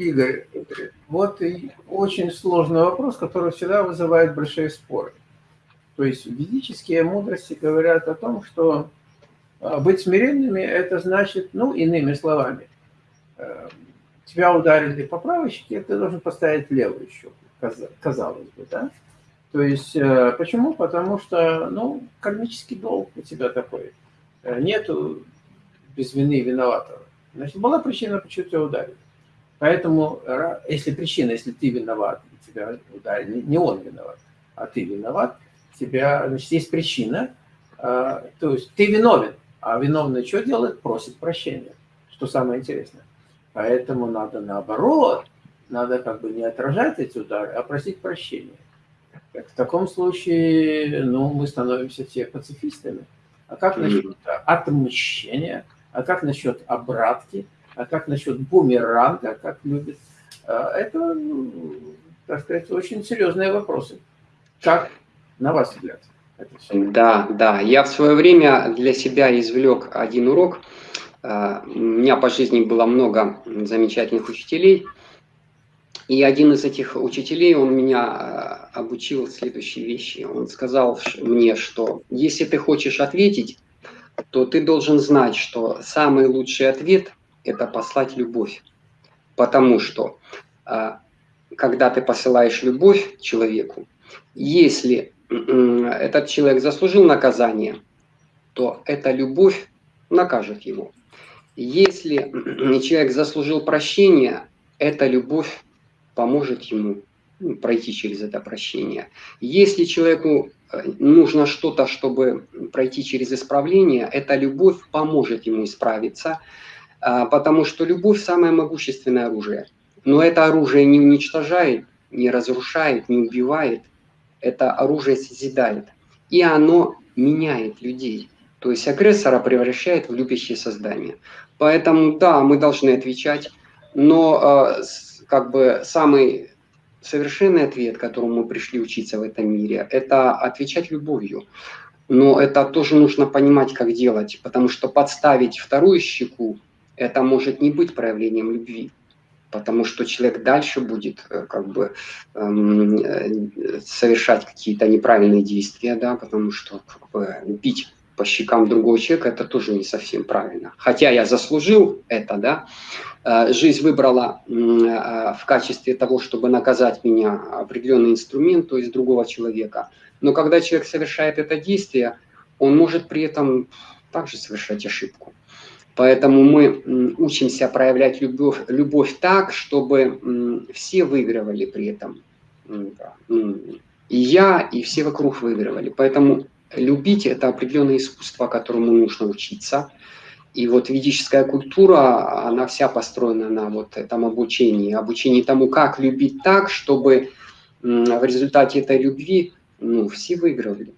Игорь, вот и очень сложный вопрос, который всегда вызывает большие споры. То есть ведические мудрости говорят о том, что а, быть смиренными – это значит, ну, иными словами, э, тебя ударили по правой щеке, ты должен поставить левую щеку, казалось бы, да? То есть, э, почему? Потому что, ну, кармический долг у тебя такой. Э, нету без вины виноватого. Значит, была причина, почему тебя ударили. Поэтому, если причина, если ты виноват, тебя ударили, не он виноват, а ты виноват, тебя, значит, есть причина, э, то есть ты виновен, а виновный что делает? Просит прощения, что самое интересное. Поэтому надо наоборот, надо как бы не отражать эти удары, а просить прощения. В таком случае, ну, мы становимся все пацифистами. А как насчет отмщения? А как насчет обратки? А как насчет бумеранга, как любит? А, это, ну, так сказать, очень серьезные вопросы. Как, на ваш взгляд? Да, да. Я в свое время для себя извлек один урок. А, у меня по жизни было много замечательных учителей. И один из этих учителей, он меня а, обучил следующей вещи. Он сказал мне, что если ты хочешь ответить, то ты должен знать, что самый лучший ответ – это послать любовь. Потому что, а, когда ты посылаешь любовь человеку, если этот человек заслужил наказание, то эта любовь накажет его. Если человек заслужил прощения, эта любовь поможет ему ну, пройти через это прощение. Если человеку э, нужно что-то, чтобы пройти через исправление, эта любовь поможет ему исправиться, потому что любовь – самое могущественное оружие. Но это оружие не уничтожает, не разрушает, не убивает. Это оружие созидает. И оно меняет людей. То есть агрессора превращает в любящее создание. Поэтому, да, мы должны отвечать, но э, как бы самый совершенный ответ, которому мы пришли учиться в этом мире, это отвечать любовью. Но это тоже нужно понимать, как делать, потому что подставить вторую щеку, это может не быть проявлением любви, потому что человек дальше будет э, как бы эм, э, совершать какие-то неправильные действия, да, потому что как бы, бить по щекам другого человека, это тоже не совсем правильно. Хотя я заслужил это, да, э, жизнь выбрала в качестве того, чтобы наказать меня определенный инструмент, то есть другого человека. Но когда человек совершает это действие, он может при этом также совершать ошибку. Поэтому мы учимся проявлять любовь, любовь так, чтобы все выигрывали при этом. И я, и все вокруг выигрывали. Поэтому любить – это определенное искусство, которому нужно учиться. И вот ведическая культура, она вся построена на вот этом обучении, обучении тому, как любить так, чтобы в результате этой любви ну, все выигрывали.